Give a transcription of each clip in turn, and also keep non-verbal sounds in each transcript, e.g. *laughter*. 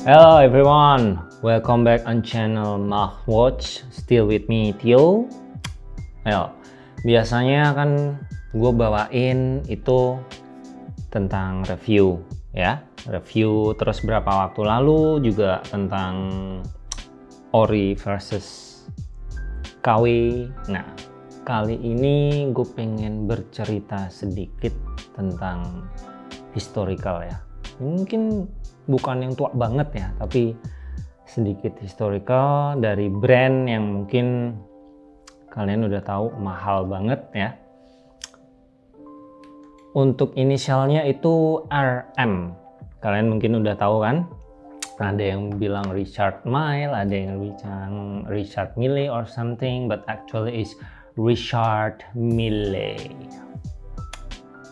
Hello everyone, welcome back on channel Mark Watch. Still with me Tio. Ayo, biasanya kan gue bawain itu tentang review ya, review terus berapa waktu lalu juga tentang ori versus KW. Nah, kali ini gue pengen bercerita sedikit tentang historical ya. Mungkin bukan yang tua banget ya tapi sedikit historical dari brand yang mungkin kalian udah tahu mahal banget ya. Untuk inisialnya itu RM kalian mungkin udah tahu kan? Ada yang bilang Richard Mille ada yang bilang Richard Mille or something but actually is Richard Mille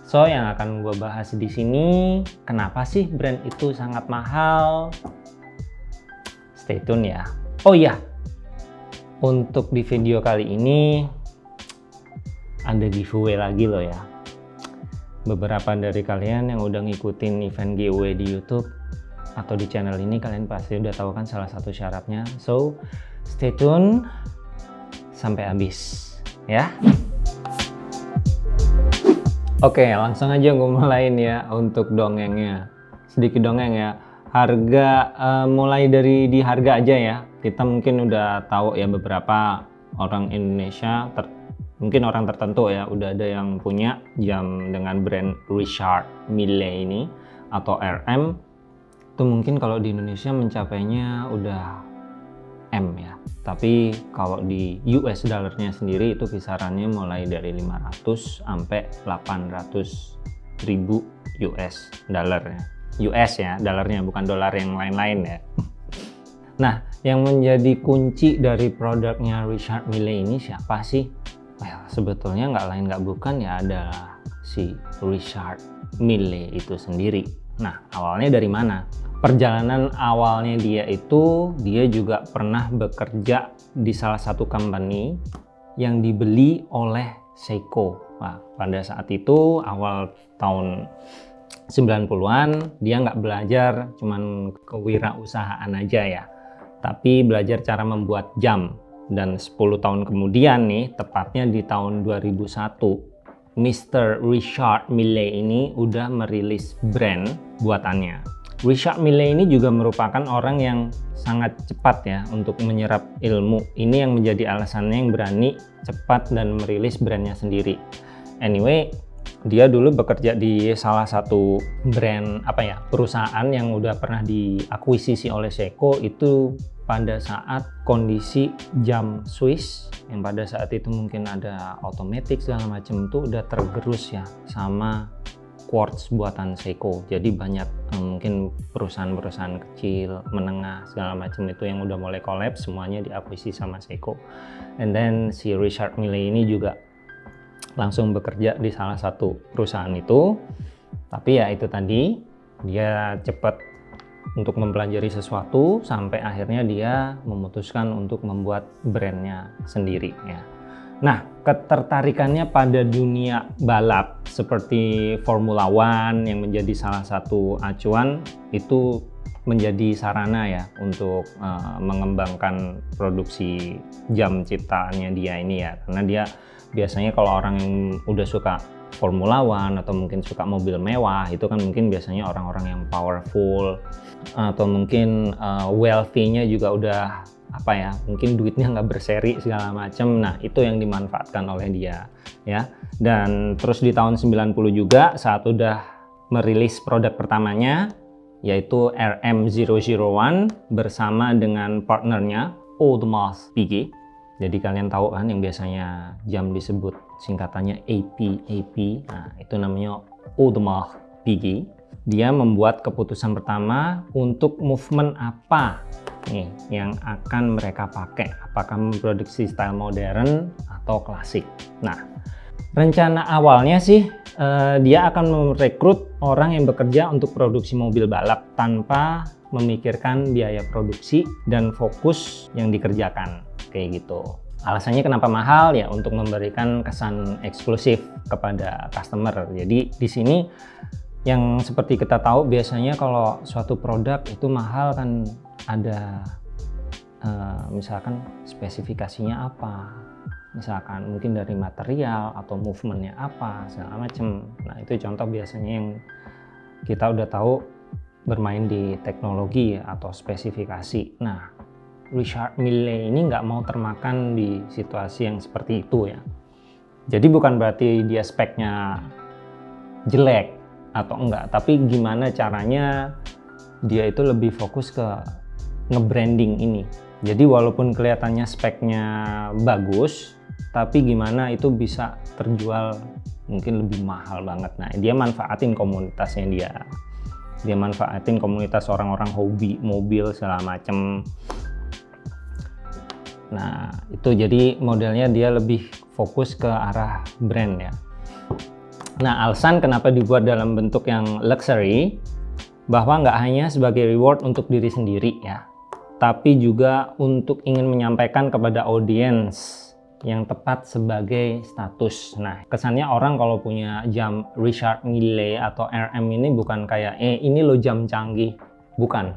So yang akan gue bahas di sini, kenapa sih brand itu sangat mahal? Stay tune ya. Oh iya, untuk di video kali ini ada giveaway lagi loh ya. Beberapa dari kalian yang udah ngikutin event giveaway di YouTube atau di channel ini kalian pasti udah tahu kan salah satu syaratnya. So stay tune sampai habis ya. Oke, langsung aja gue mulain ya untuk dongengnya. Sedikit dongeng ya. Harga uh, mulai dari di harga aja ya. Kita mungkin udah tahu ya beberapa orang Indonesia, ter, mungkin orang tertentu ya, udah ada yang punya jam dengan brand Richard Mille ini atau RM. Itu mungkin kalau di Indonesia mencapainya udah M ya. Tapi kalau di US dollarnya sendiri itu kisarannya mulai dari 500 sampai 800 ribu US dollar ya. US ya dollarnya bukan dolar yang lain-lain ya. *laughs* Nah yang menjadi kunci dari produknya Richard Mille ini siapa sih? Well sebetulnya nggak lain nggak bukan ya adalah si Richard Mille itu sendiri. Nah awalnya dari mana perjalanan awalnya dia itu dia juga pernah bekerja di salah satu company yang dibeli oleh Seiko. Nah, pada saat itu awal tahun 90-an dia nggak belajar cuman kewirausahaan aja ya tapi belajar cara membuat jam dan 10 tahun kemudian nih tepatnya di tahun 2001 Mr. Richard Mille ini udah merilis brand buatannya Richard Mille ini juga merupakan orang yang sangat cepat ya untuk menyerap ilmu. Ini yang menjadi alasannya yang berani cepat dan merilis brandnya sendiri. Anyway, dia dulu bekerja di salah satu brand apa ya perusahaan yang udah pernah diakuisisi oleh Seiko itu pada saat kondisi jam Swiss yang pada saat itu mungkin ada otomatis segala macam itu udah tergerus ya sama quartz buatan Seiko. Jadi banyak eh, mungkin perusahaan-perusahaan kecil menengah segala macam itu yang udah mulai collab semuanya diakuisisi sama Seiko. And then si Richard Mille ini juga langsung bekerja di salah satu perusahaan itu. Tapi ya itu tadi dia cepat untuk mempelajari sesuatu sampai akhirnya dia memutuskan untuk membuat brandnya sendiri ya Nah, ketertarikannya pada dunia balap seperti Formula One yang menjadi salah satu acuan itu menjadi sarana ya untuk uh, mengembangkan produksi jam ciptaannya dia ini ya. Karena dia biasanya kalau orang yang udah suka Formula One atau mungkin suka mobil mewah itu kan mungkin biasanya orang-orang yang powerful atau mungkin uh, wealthy-nya juga udah apa ya mungkin duitnya nggak berseri segala macam nah itu yang dimanfaatkan oleh dia ya. Dan terus di tahun 90 juga saat udah merilis produk pertamanya yaitu RM001 bersama dengan partnernya Audemars Piguet jadi kalian tahu kan yang biasanya jam disebut singkatannya AP AP nah itu namanya Audemars Piguet dia membuat keputusan pertama untuk movement apa nih yang akan mereka pakai? Apakah memproduksi style modern atau klasik? Nah rencana awalnya sih eh, dia akan merekrut orang yang bekerja untuk produksi mobil balap tanpa memikirkan biaya produksi dan fokus yang dikerjakan kayak gitu. Alasannya kenapa mahal? Ya untuk memberikan kesan eksklusif kepada customer. Jadi di sini yang seperti kita tahu biasanya kalau suatu produk itu mahal kan ada uh, misalkan spesifikasinya apa. Misalkan mungkin dari material atau movementnya apa segala macam nah itu contoh biasanya yang kita udah tahu bermain di teknologi atau spesifikasi. Nah Richard Mille ini nggak mau termakan di situasi yang seperti itu ya. Jadi bukan berarti dia speknya jelek atau enggak. Tapi gimana caranya dia itu lebih fokus ke nge-branding ini. Jadi walaupun kelihatannya speknya bagus tapi gimana itu bisa terjual mungkin lebih mahal banget. Nah dia manfaatin komunitasnya dia. Dia manfaatin komunitas orang-orang hobi mobil segala macem. Nah itu jadi modelnya dia lebih fokus ke arah brand ya Nah, alasan kenapa dibuat dalam bentuk yang luxury, bahwa nggak hanya sebagai reward untuk diri sendiri ya, tapi juga untuk ingin menyampaikan kepada audiens yang tepat sebagai status. Nah, kesannya orang kalau punya jam Richard Mille atau RM ini bukan kayak, eh ini lo jam canggih. Bukan.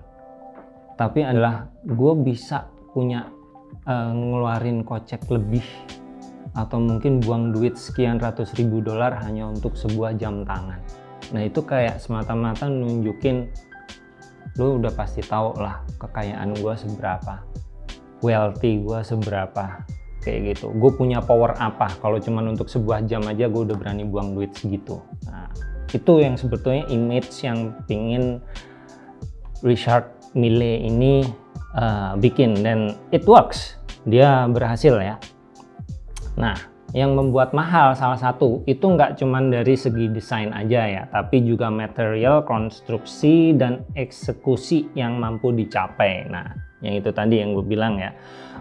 Tapi adalah gue bisa punya uh, ngeluarin kocek lebih atau mungkin buang duit sekian ratus ribu dolar hanya untuk sebuah jam tangan. Nah itu kayak semata-mata nunjukin lu udah pasti tahu lah kekayaan gue seberapa wealthy gue seberapa kayak gitu. Gue punya power apa? Kalau cuman untuk sebuah jam aja gue udah berani buang duit segitu. Nah itu yang sebetulnya image yang pingin Richard Mille ini uh, bikin. Dan it works. Dia berhasil ya Nah, yang membuat mahal salah satu itu nggak cuma dari segi desain aja ya, tapi juga material, konstruksi, dan eksekusi yang mampu dicapai. Nah, yang itu tadi yang gue bilang ya,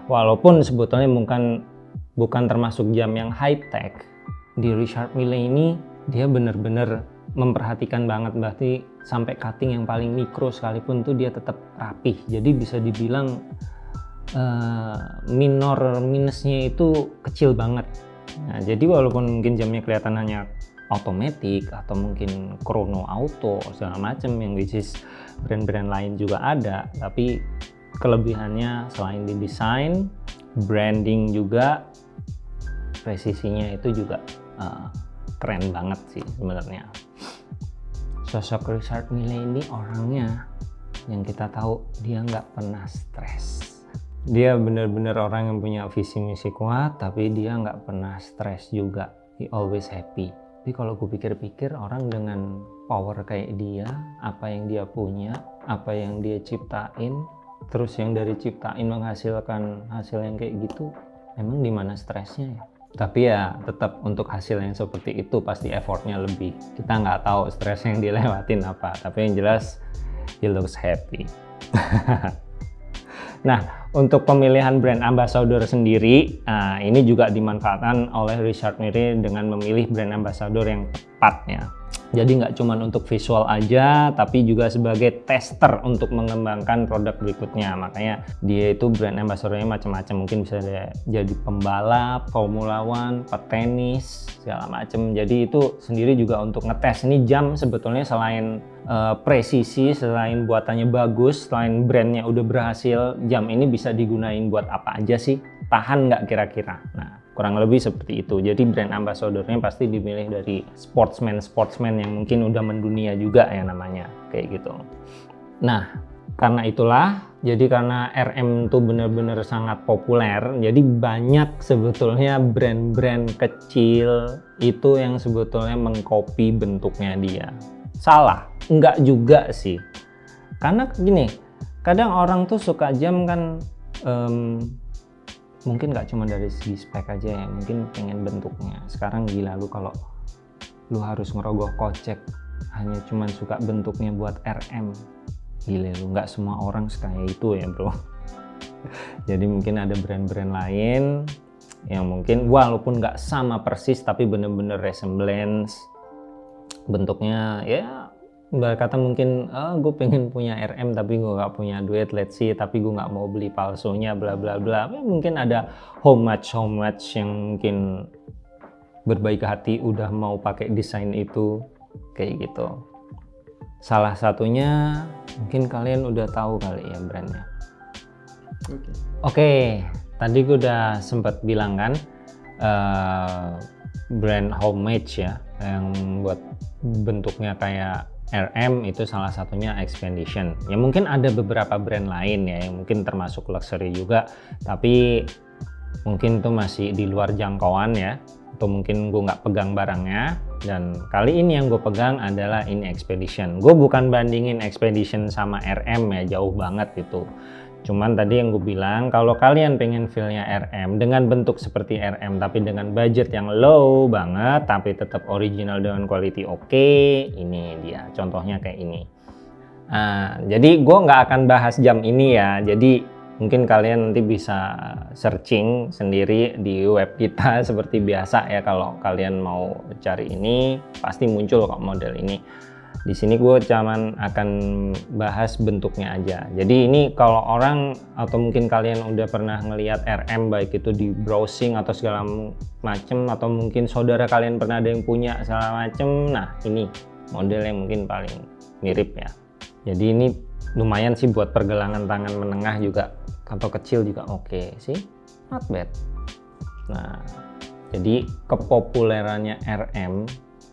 walaupun sebetulnya bukan bukan termasuk jam yang high tech, di Richard Mille ini dia bener-bener memperhatikan banget berarti sampai cutting yang paling mikro sekalipun tuh dia tetap rapih jadi bisa dibilang uh, minor minusnya itu kecil banget. Nah, jadi walaupun mungkin jamnya kelihatan hanya otomatis atau mungkin chrono auto segala macam yang which is brand-brand lain juga ada tapi kelebihannya selain di desain branding juga presisinya itu juga uh, keren banget sih sebenarnya. Sosok Richard Mille ini orangnya yang kita tahu dia nggak pernah stres dia benar-benar orang yang punya visi misi kuat tapi dia nggak pernah stres juga. He always happy. Tapi kalau gue pikir-pikir orang dengan power kayak dia apa yang dia punya apa yang dia ciptain terus yang dari ciptain menghasilkan hasil yang kayak gitu emang di mana stresnya ya? Tapi ya tetap untuk hasil yang seperti itu pasti effortnya lebih. Kita nggak tahu stres yang dilewatin apa tapi yang jelas he looks happy. *laughs* Nah, untuk pemilihan brand ambassador sendiri, nah ini juga dimanfaatkan oleh Richard Mille dengan memilih brand ambassador yang tepat ya. Jadi nggak cuma untuk visual aja, tapi juga sebagai tester untuk mengembangkan produk berikutnya. Makanya dia itu brand ambassadornya macam-macam. Mungkin bisa jadi pembalap, Formula One, petenis, segala macam. Jadi itu sendiri juga untuk ngetes. Ini jam sebetulnya selain uh, presisi, selain buatannya bagus, selain brandnya udah berhasil, jam ini bisa digunain buat apa aja sih? Tahan nggak kira-kira? Kurang lebih seperti itu. Jadi brand ambassadornya pasti dimilih dari sportsman sportsman yang mungkin udah mendunia juga ya namanya kayak gitu. Nah karena itulah jadi karena RM itu benar-benar sangat populer jadi banyak sebetulnya brand-brand kecil itu yang sebetulnya mengcopy bentuknya dia. Salah enggak juga sih. Karena gini kadang orang tuh suka jam kan um, mungkin nggak cuma dari segi spek aja ya mungkin pengen bentuknya. Sekarang gila lu kalau lu harus ngerogoh kocek hanya cuma suka bentuknya buat RM gila lu nggak semua orang sekaya itu ya bro. *laughs* Jadi mungkin ada brand-brand lain yang mungkin walaupun nggak sama persis tapi bener-bener resemblance. Bentuknya ya kata mungkin oh, gue pengen punya RM tapi gue gak punya duit let's see tapi gue gak mau beli palsunya bla bla bla ya, mungkin ada how much how much yang mungkin berbaik hati udah mau pakai desain itu kayak gitu Salah satunya mungkin kalian udah tahu kali ya brandnya. Oke. Okay. Oke, tadi gue udah sempat bilang kan uh, brand homemade ya yang buat bentuknya kayak RM itu salah satunya Expedition. Ya mungkin ada beberapa brand lain ya yang mungkin termasuk luxury juga, tapi mungkin itu masih di luar jangkauan ya atau mungkin gue nggak pegang barangnya. Dan kali ini yang gue pegang adalah ini Expedition. Gue bukan bandingin Expedition sama RM ya jauh banget itu cuman tadi yang gue bilang kalau kalian pengen feelnya RM dengan bentuk seperti RM tapi dengan budget yang low banget tapi tetap original dengan quality oke okay, ini dia. Contohnya kayak ini. Nah, jadi gue nggak akan bahas jam ini ya. Jadi mungkin kalian nanti bisa searching sendiri di web kita *laughs* seperti biasa ya kalau kalian mau cari ini pasti muncul kok model ini di sini gue cuman akan bahas bentuknya aja. Jadi ini kalau orang atau mungkin kalian udah pernah ngelihat RM baik itu di browsing atau segala macem atau mungkin saudara kalian pernah ada yang punya segala macem nah ini model yang mungkin paling mirip ya. Jadi ini lumayan sih buat pergelangan tangan menengah juga atau kecil juga oke okay, sih. Not bad. Nah jadi kepopulerannya RM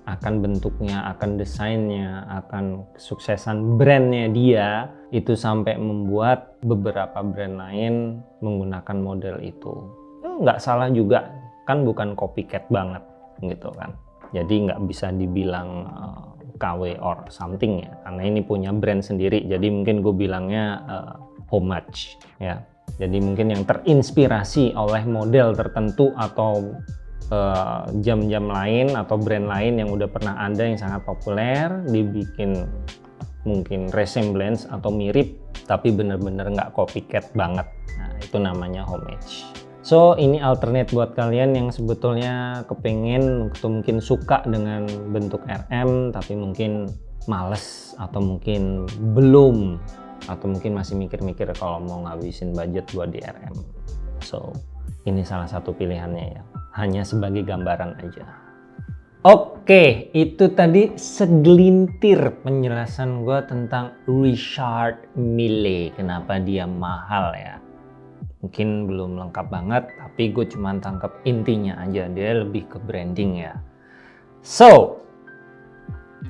akan bentuknya, akan desainnya, akan kesuksesan brandnya dia itu sampai membuat beberapa brand lain menggunakan model itu. Nggak salah juga, kan bukan copycat banget gitu kan. Jadi nggak bisa dibilang uh, eh, KW or something ya, karena ini punya brand sendiri. Jadi mungkin gue bilangnya uh, homage ya jadi mungkin yang terinspirasi oleh model tertentu atau jam-jam uh, lain atau brand lain yang udah pernah ada yang sangat populer dibikin mungkin resemblance atau mirip tapi bener-bener nggak copycat banget. Nah itu namanya homage. So ini alternate buat kalian yang sebetulnya kepengen atau mungkin suka dengan bentuk RM tapi mungkin males atau mungkin belum atau mungkin masih mikir-mikir kalau mau ngabisin budget buat di RM so ini salah satu pilihannya ya hanya sebagai gambaran aja Oke, itu tadi segelintir penjelasan gue tentang Richard Mille. Kenapa dia mahal ya? Mungkin belum lengkap banget, tapi gue cuma tangkap intinya aja. Dia lebih ke branding ya. So,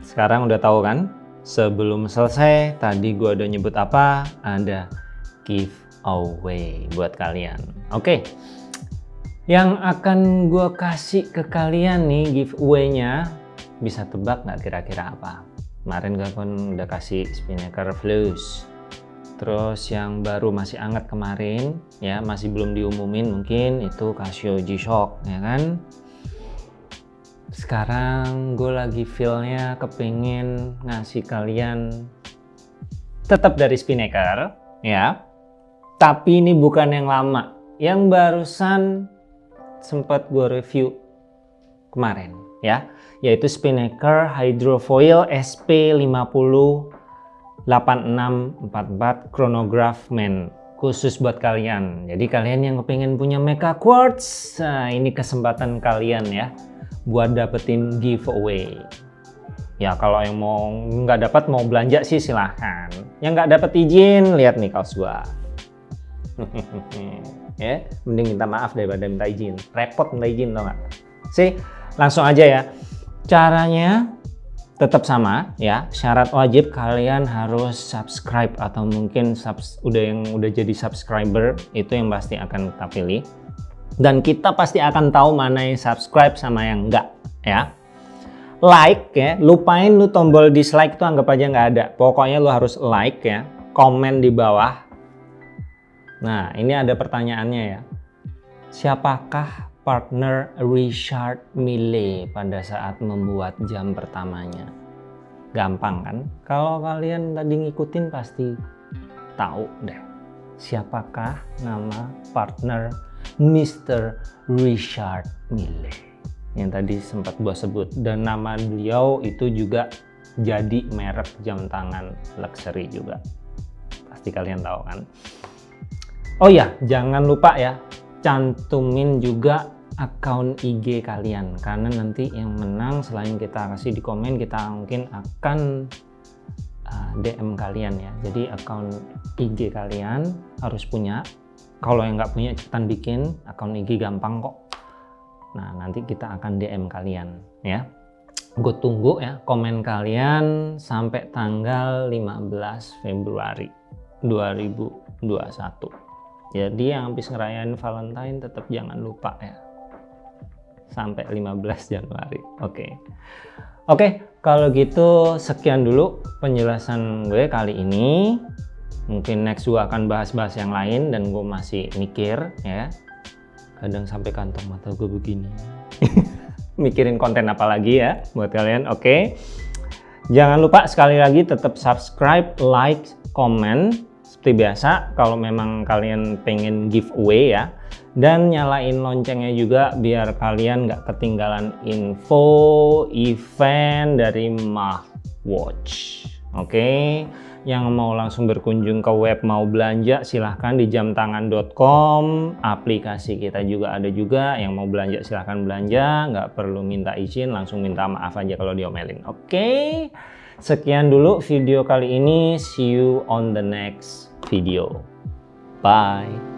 sekarang udah tahu kan Sebelum selesai, tadi gue udah nyebut apa? Ada giveaway buat kalian. Oke, yang akan gue kasih ke kalian nih giveaway-nya, bisa tebak nggak kira-kira apa? Kemarin gue kan udah kasih Spinnaker Flus. Terus yang baru masih anget kemarin, ya masih belum diumumin mungkin itu Casio G-Shock, ya kan? sekarang gue lagi feelnya kepingin ngasih kalian tetap dari Spinnaker ya tapi ini bukan yang lama yang barusan sempat gue review kemarin ya yaitu Spinnaker Hydrofoil SP50 8644 Chronograph Man khusus buat kalian jadi kalian yang kepingin punya Mecha Quartz nah ini kesempatan kalian ya buat dapetin giveaway. Ya kalau yang mau nggak dapat mau belanja sih silahkan. Yang nggak dapat izin lihat nih kaos gua. *laughs* ya, mending minta maaf daripada minta izin. Repot minta izin tau nggak? Sih, langsung aja ya. Caranya tetap sama ya. Syarat wajib kalian harus subscribe atau mungkin subs udah yang udah jadi subscriber itu yang pasti akan kita pilih dan kita pasti akan tahu mana yang subscribe sama yang enggak ya like ya lupain lu tombol dislike itu anggap aja nggak ada pokoknya lu harus like ya komen di bawah nah ini ada pertanyaannya ya. Siapakah partner Richard Mille pada saat membuat jam pertamanya? Gampang kan? Kalau kalian tadi ngikutin pasti tahu deh. Siapakah nama partner Mr. Richard Mille yang tadi sempat gua sebut. Dan nama beliau itu juga jadi merek jam tangan luxury juga. Pasti kalian tahu kan oh ya jangan lupa ya cantumin juga akun IG kalian. Karena nanti yang menang selain kita kasih di komen kita mungkin akan DM kalian ya. Jadi akun IG kalian harus punya. Kalau yang nggak punya cepetan bikin akun IG gampang kok. Nah nanti kita akan DM kalian ya. Gue tunggu ya komen kalian sampai tanggal 15 Februari 2021 jadi yang habis ngerayain Valentine tetap jangan lupa ya sampai 15 Januari oke okay. Oke, kalau gitu sekian dulu penjelasan gue kali ini. Mungkin next gue akan bahas-bahas yang lain dan gue masih mikir ya. Kadang sampai kantong mata gue begini. *laughs* Mikirin konten apa lagi ya buat kalian. Oke. Jangan lupa sekali lagi tetap subscribe, like, comment seperti biasa kalau memang kalian pengen giveaway ya dan nyalain loncengnya juga biar kalian nggak ketinggalan info event dari Mah Watch oke okay? yang mau langsung berkunjung ke web mau belanja silahkan di jamtangan.com aplikasi kita juga ada juga yang mau belanja silahkan belanja nggak perlu minta izin langsung minta maaf aja kalau diomelin oke okay? Sekian dulu video kali ini. See you on the next video. Bye